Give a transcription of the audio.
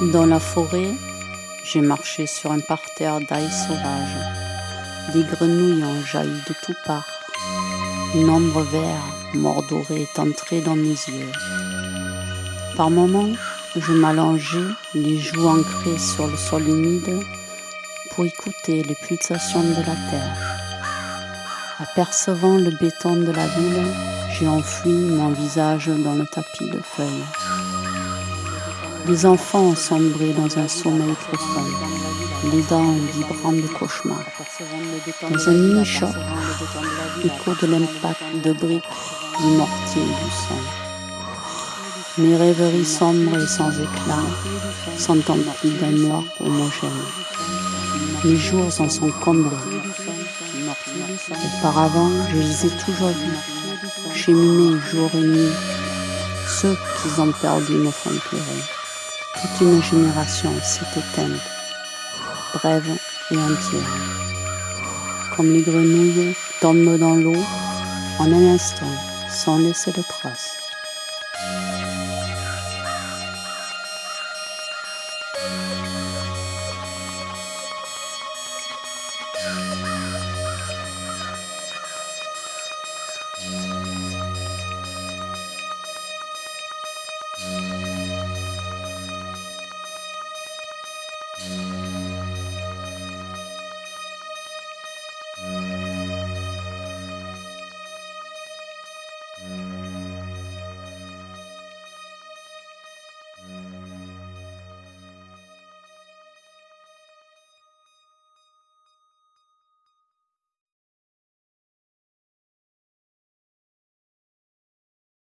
Dans la forêt, j'ai marché sur un parterre d'ail sauvage. Des grenouilles ont jailli de toutes parts. Une ombre vert, mordorée, est entrée dans mes yeux. Par moments, je m'allongeais, les joues ancrées sur le sol humide, pour écouter les pulsations de la terre. Apercevant le béton de la ville, j'ai enfoui mon visage dans le tapis de feuilles. Les enfants sombré dans un sommeil profond, les dents vibrant de cauchemar. Dans un mini-choc, écho de l'impact de briques, du mortier et du sang. Mes rêveries sombres et sans éclat sont emplies d'un noir homogène. Mes jours en sont comblés. Auparavant, je les ai toujours vus, cheminer jour et nuit. Ceux qu'ils ont perdus me font. Toute une génération s'est éteinte, brève et entière. Comme les grenouilles tombent dans l'eau en un instant, sans laisser de traces.